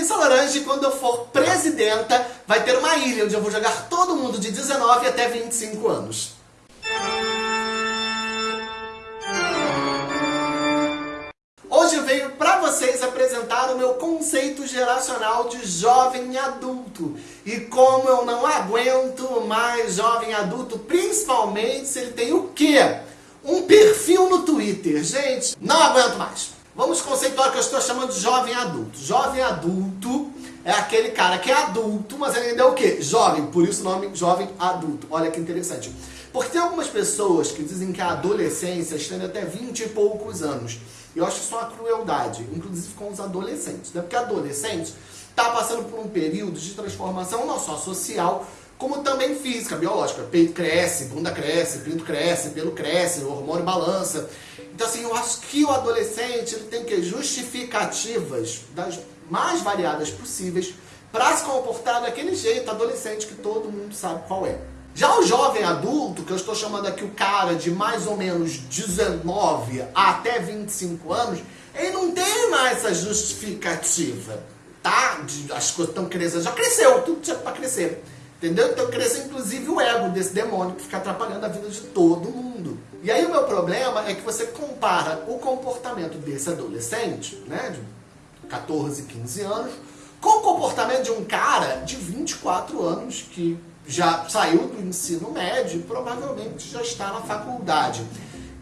Issa Laranje, quando eu for presidenta, vai ter uma ilha onde eu vou jogar todo mundo de 19 até 25 anos. Hoje eu venho para vocês apresentar o meu conceito geracional de jovem adulto. E como eu não aguento mais jovem adulto, principalmente se ele tem o quê? Um perfil no Twitter. Gente, não aguento mais. Vamos conceituar que eu estou chamando de jovem adulto. Jovem adulto é aquele cara que é adulto, mas ele ainda é o quê? Jovem, por isso o nome jovem adulto. Olha que interessante. Porque tem algumas pessoas que dizem que a adolescência estende até 20 e poucos anos. Eu acho isso uma crueldade, inclusive com os adolescentes. Né? Porque adolescente está passando por um período de transformação não só social, como também física, biológica. Peito cresce, bunda cresce, pinto cresce, pelo cresce, o hormônio balança. Então assim, eu acho que o adolescente ele tem que justificativas das mais variadas possíveis para se comportar daquele jeito adolescente que todo mundo sabe qual é. Já o jovem adulto, que eu estou chamando aqui o cara de mais ou menos 19 até 25 anos, ele não tem mais essa justificativa, tá? De, as coisas estão crescendo, já cresceu, tudo tinha para crescer. Entendeu? Então cresceu inclusive o ego desse demônio que fica atrapalhando a vida de todo mundo. E aí o meu problema é que você compara o comportamento desse adolescente, né, de 14, 15 anos, com o comportamento de um cara de 24 anos que já saiu do ensino médio e provavelmente já está na faculdade.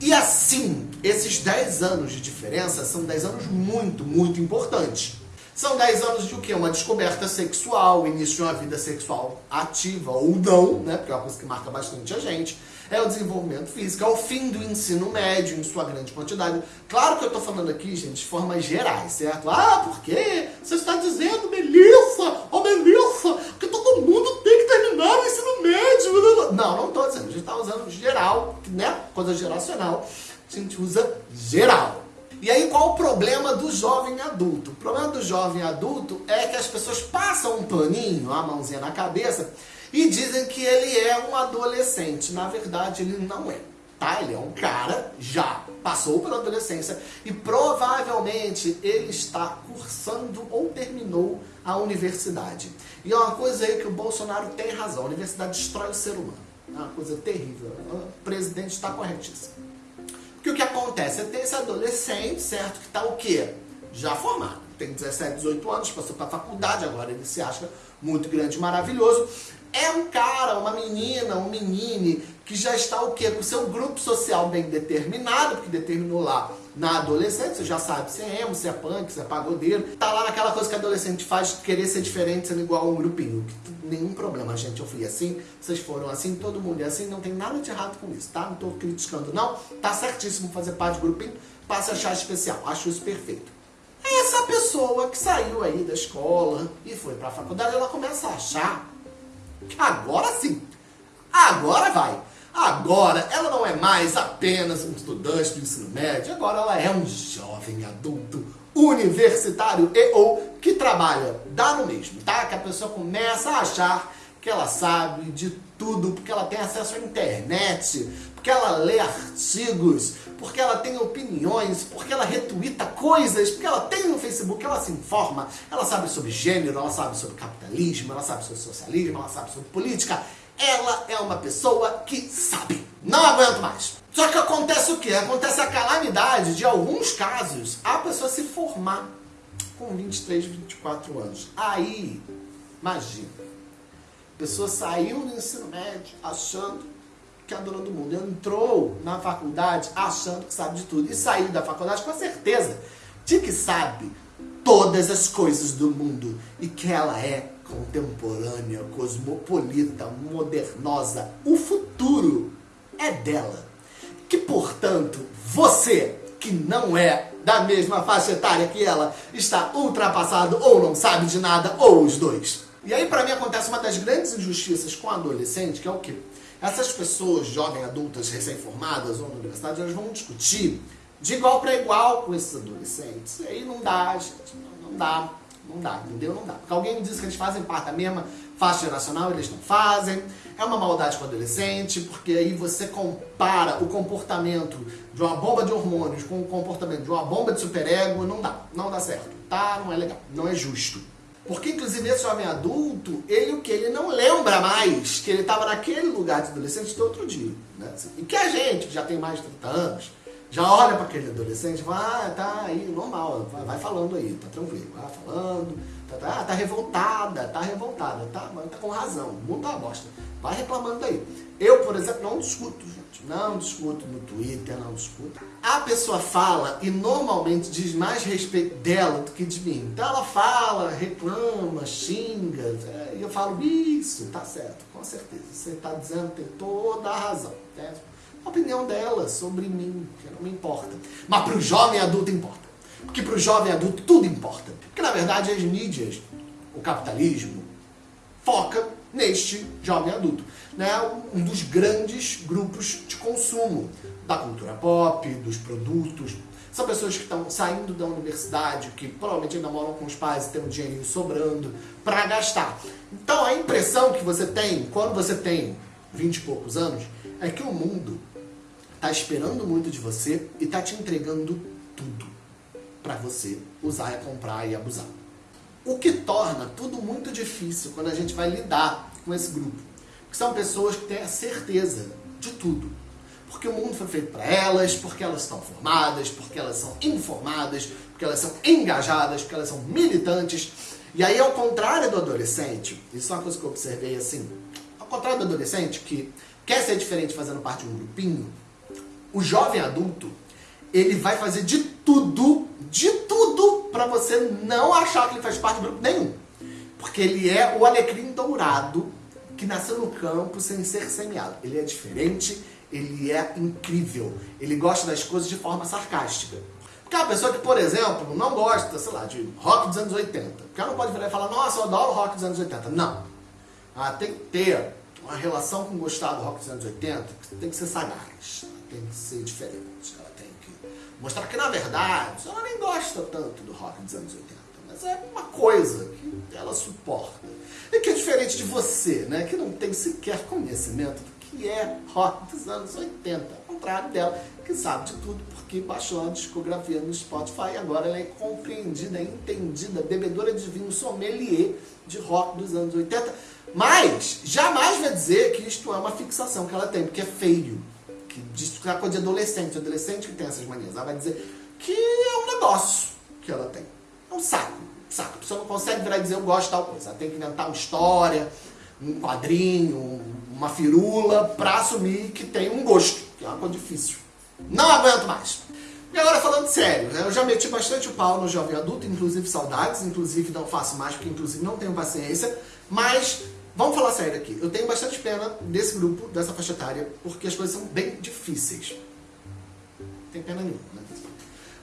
E assim, esses 10 anos de diferença são 10 anos muito, muito importantes. São 10 anos de o quê? Uma descoberta sexual, início de uma vida sexual ativa ou não, né? Porque é uma coisa que marca bastante a gente. É o desenvolvimento físico, é o fim do ensino médio em sua grande quantidade. Claro que eu estou falando aqui, gente, de formas gerais, certo? Ah, por quê? Você está dizendo, Melissa, oh Melissa, que todo mundo tem que terminar o ensino médio. Não, não estou dizendo. A gente está usando geral, né? Coisa geracional. A gente usa geral. E aí qual o problema do jovem adulto? O problema do jovem adulto é que as pessoas passam um paninho, a mãozinha na cabeça, e dizem que ele é um adolescente. Na verdade, ele não é. Tá? Ele é um cara, já passou pela adolescência e provavelmente ele está cursando ou terminou a universidade. E é uma coisa aí que o Bolsonaro tem razão, a universidade destrói o ser humano. É uma coisa terrível. O presidente está corretíssimo. Porque o que acontece? Você tem esse adolescente, certo? Que está o quê? Já formado. Tem 17, 18 anos, passou para faculdade, agora ele se acha muito grande, maravilhoso. É um cara, uma menina, um menine que já está o quê? Com seu grupo social bem determinado, porque determinou lá na adolescência, você já sabe se é emo, se é punk, se é pagodeiro. Tá lá naquela coisa que adolescente faz, querer ser diferente, sendo igual a um grupinho. Nenhum problema, gente. Eu fui assim, vocês foram assim, todo mundo é assim, não tem nada de errado com isso, tá? Não tô criticando, não. Tá certíssimo fazer parte do grupinho, passa a achar especial. Acho isso perfeito. Essa pessoa que saiu aí da escola e foi pra faculdade, ela começa a achar agora sim, agora vai. Agora, ela não é mais apenas um estudante do ensino médio, agora ela é um jovem adulto universitário e ou que trabalha. Dá no mesmo, tá? Que a pessoa começa a achar que ela sabe de tudo, porque ela tem acesso à internet, porque ela lê artigos, porque ela tem opiniões, porque ela retuita coisas, porque ela tem no Facebook, ela se informa, ela sabe sobre gênero, ela sabe sobre capitalismo, ela sabe sobre socialismo, ela sabe sobre política, ela é uma pessoa que sabe. Não aguento mais. Só que acontece o quê? Acontece a calamidade de alguns casos a pessoa se formar com 23, 24 anos. Aí, imagina, a pessoa saiu do ensino médio achando que é a dona do mundo. Entrou na faculdade achando que sabe de tudo. E saiu da faculdade com a certeza de que sabe todas as coisas do mundo. E que ela é contemporânea, cosmopolita, modernosa. O futuro é dela. Que, portanto, você, que não é da mesma faixa etária que ela, está ultrapassado ou não sabe de nada, ou os dois. E aí, para mim, acontece uma das grandes injustiças com adolescente, que é o quê? Essas pessoas, jovens, adultas, recém-formadas ou na universidade, elas vão discutir de igual para igual com esses adolescentes. E aí não dá, gente, não, não dá. Não dá, entendeu? Não dá. Porque alguém me disse que eles fazem parte da mesma faixa geracional, eles não fazem. É uma maldade com o adolescente, porque aí você compara o comportamento de uma bomba de hormônios com o comportamento de uma bomba de superego, não dá. Não dá certo, tá? Não é legal, não é justo. Porque, inclusive, esse jovem adulto, ele o que? Ele não lembra mais que ele estava naquele lugar de adolescente do outro dia. Né? E que a gente, que já tem mais de 30 anos, já olha para aquele adolescente e fala, ah, tá aí, normal, vai falando aí, tá tranquilo, vai falando, tá, tá, tá revoltada, tá revoltada, tá, mas tá com razão, o mundo tá uma bosta, vai reclamando aí. Eu, por exemplo, não discuto, gente, não discuto no Twitter, não discuto. A pessoa fala e normalmente diz mais respeito dela do que de mim. Então ela fala, reclama, xinga, é, e eu falo, isso, tá certo, com certeza, você tá dizendo, tem toda a razão, né? a opinião dela sobre mim, que não me importa. Mas para o jovem adulto importa. Porque para o jovem adulto tudo importa. Porque na verdade as mídias, o capitalismo, foca neste jovem adulto. Né? Um dos grandes grupos de consumo da cultura pop, dos produtos. São pessoas que estão saindo da universidade, que provavelmente ainda moram com os pais e têm um dinheirinho sobrando para gastar. Então a impressão que você tem quando você tem 20 e poucos anos é que o mundo está esperando muito de você e está te entregando tudo para você usar e comprar e abusar. O que torna tudo muito difícil quando a gente vai lidar com esse grupo. Que são pessoas que têm a certeza de tudo. Porque o mundo foi feito para elas, porque elas estão formadas, porque elas são informadas, porque elas são engajadas, porque elas são militantes. E aí, ao contrário do adolescente, isso é uma coisa que eu observei assim, ao contrário do adolescente que quer ser diferente fazendo parte de um grupinho, o jovem adulto, ele vai fazer de tudo, de tudo, para você não achar que ele faz parte de grupo nenhum. Porque ele é o alecrim dourado que nasceu no campo sem ser semeado. Ele é diferente, ele é incrível. Ele gosta das coisas de forma sarcástica. Porque é uma pessoa que, por exemplo, não gosta, sei lá, de rock dos anos 80. Porque ela não pode virar e falar, nossa, eu adoro rock dos anos 80. Não. Ela tem que ter uma relação com gostar do rock dos anos 80, tem que ser sagaz tem que ser diferente. Mostrar que, na verdade, ela nem gosta tanto do rock dos anos 80. Mas é uma coisa que ela suporta. E que é diferente de você, né? Que não tem sequer conhecimento do que é rock dos anos 80. Ao contrário dela, que sabe de tudo porque baixou a discografia no Spotify e agora ela é compreendida, entendida, bebedora de vinho sommelier de rock dos anos 80. Mas jamais vai dizer que isto é uma fixação que ela tem, porque é feio que é coisa de adolescente, adolescente que tem essas manias. Ela vai dizer que é um negócio que ela tem. É um saco, saco. A pessoa não consegue virar e dizer eu gosto de tal coisa. Ela tem que inventar uma história, um quadrinho, uma firula, pra assumir que tem um gosto, que é uma coisa difícil. Não aguento mais. E agora falando sério, né? eu já meti bastante o pau no jovem adulto, inclusive saudades, inclusive não faço mais, porque inclusive não tenho paciência, mas Vamos falar sério aqui. Eu tenho bastante pena desse grupo, dessa faixa etária, porque as coisas são bem difíceis. Não tem pena nenhuma, né?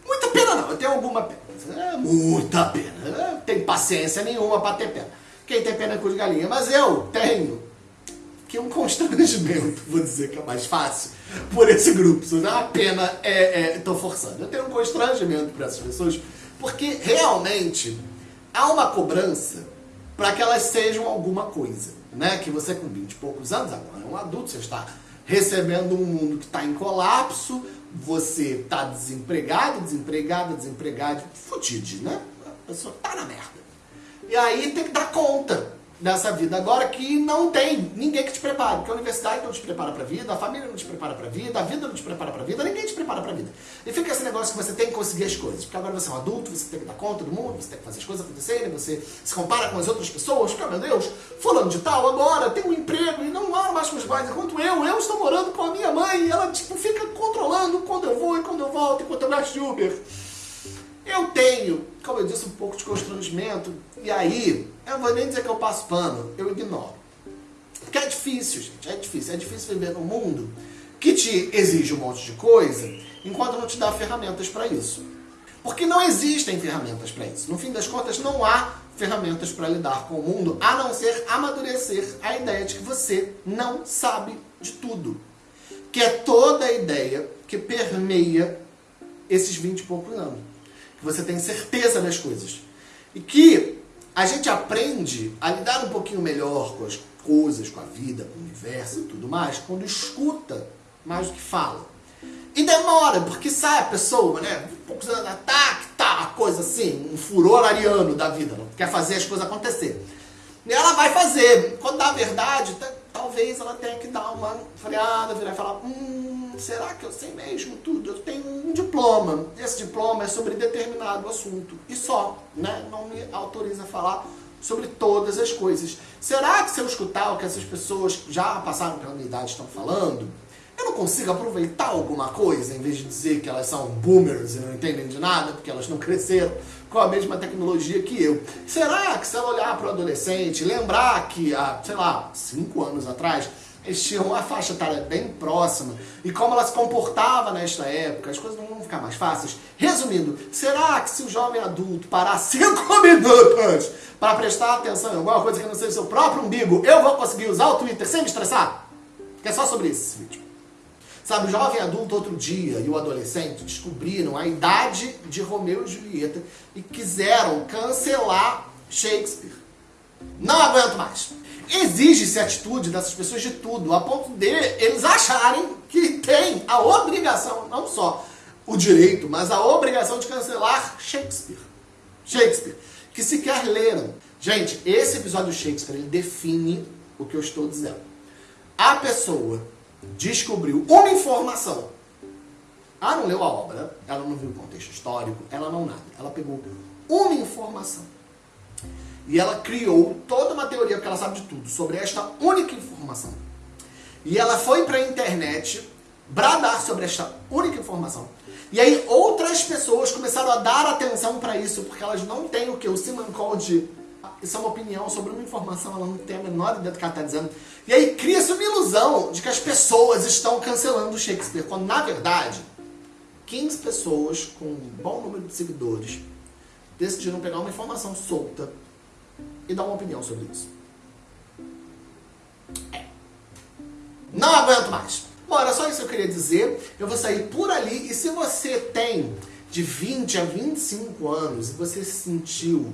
Muita pena não, eu tenho alguma pena. É, muita pena. Eu tenho paciência nenhuma para ter pena. Quem tem pena é cu de galinha. Mas eu tenho que um constrangimento, vou dizer que é mais fácil, por esse grupo. A pena é, é tô forçando. Eu tenho um constrangimento para essas pessoas, porque realmente há uma cobrança para que elas sejam alguma coisa. Né? Que você com 20 e poucos anos, agora é um adulto, você está recebendo um mundo que está em colapso, você está desempregado, desempregada, desempregado, fudido, né? A pessoa está na merda. E aí tem que dar conta nessa vida agora que não tem ninguém que te prepare, porque a universidade não te prepara para a vida, a família não te prepara para a vida, a vida não te prepara para a vida, ninguém te prepara para a vida. E fica esse negócio que você tem que conseguir as coisas, porque agora você é um adulto, você tem que dar conta do mundo, você tem que fazer as coisas acontecerem, você se compara com as outras pessoas, porque, oh, meu Deus, fulano de tal agora tem um emprego e não mora mais com os pais, enquanto eu, eu estou morando com a minha mãe e ela, tipo, fica controlando quando eu vou e quando eu volto, enquanto eu gasto de Uber. Eu tenho, como eu disse, um pouco de constrangimento, e aí, eu vou nem dizer que eu passo pano, eu ignoro. Porque é difícil, gente, é difícil. É difícil viver num mundo que te exige um monte de coisa, enquanto não te dá ferramentas para isso. Porque não existem ferramentas para isso. No fim das contas, não há ferramentas para lidar com o mundo, a não ser amadurecer a ideia de que você não sabe de tudo. Que é toda a ideia que permeia esses 20 e poucos anos que você tem certeza das coisas. E que a gente aprende a lidar um pouquinho melhor com as coisas, com a vida, com o universo e tudo mais, quando escuta mais do que fala. E demora, porque sai a pessoa, né? Poucos anos, tá, tá, tá coisa assim, um furor ariano da vida, ela quer fazer as coisas acontecer. E ela vai fazer. Quando na verdade, talvez ela tenha que dar uma freada, virar e falar, hum, será que eu sei mesmo tudo? Eu tenho um diploma. Esse diploma é sobre determinado assunto. E só, né? Não me autoriza a falar sobre todas as coisas. Será que se eu escutar o que essas pessoas já passaram pela minha idade estão falando, eu não consigo aproveitar alguma coisa, em vez de dizer que elas são boomers e não entendem de nada, porque elas não cresceram com a mesma tecnologia que eu. Será que se eu olhar para o adolescente, lembrar que há, sei lá, cinco anos atrás, eles uma faixa etária bem próxima e como ela se comportava nesta época, as coisas não vão ficar mais fáceis. Resumindo, será que se o jovem adulto parar cinco minutos para prestar atenção em alguma coisa que não seja seu próprio umbigo, eu vou conseguir usar o Twitter sem me estressar? Que é só sobre isso esse vídeo. Sabe, o jovem adulto outro dia e o adolescente descobriram a idade de Romeu e Julieta e quiseram cancelar Shakespeare. Não aguento mais. Exige-se atitude dessas pessoas de tudo, a ponto de eles acharem que tem a obrigação, não só o direito, mas a obrigação de cancelar Shakespeare. Shakespeare, que sequer leram. Gente, esse episódio de Shakespeare, ele define o que eu estou dizendo. A pessoa descobriu uma informação. Ela não leu a obra, ela não viu o contexto histórico, ela não nada. Ela pegou uma informação. E ela criou toda uma teoria, porque ela sabe de tudo, sobre esta única informação. E ela foi para a internet bradar sobre esta única informação. E aí outras pessoas começaram a dar atenção para isso, porque elas não têm o que? O Simon Code isso é uma opinião sobre uma informação, ela não tem a menor ideia do que ela está dizendo. E aí cria-se uma ilusão de que as pessoas estão cancelando Shakespeare, quando na verdade 15 pessoas com um bom número de seguidores decidiram pegar uma informação solta e dar uma opinião sobre isso. É. Não aguento mais. Bom, era só isso que eu queria dizer. Eu vou sair por ali e se você tem de 20 a 25 anos e você se sentiu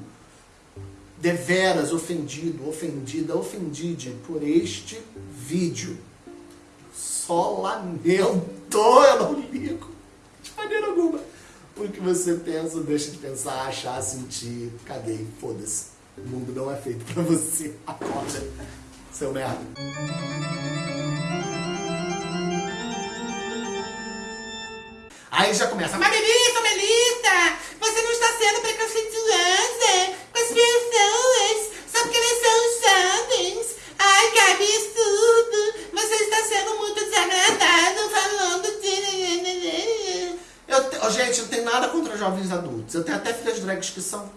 deveras ofendido, ofendida, ofendide por este vídeo. Só lamento, eu não ligo de maneira alguma. O que você pensa, deixa de pensar, achar, sentir, caguei, foda-se. O mundo não é feito pra você. Acorda, seu merda. Aí já começa, mas Melissa, você não está sendo preconceituosa com as pessoas só porque elas são jovens. Ai, que absurdo, você está sendo muito desagradável falando de... Eu, gente, eu não tenho nada contra jovens adultos. Eu tenho até filhas drags que são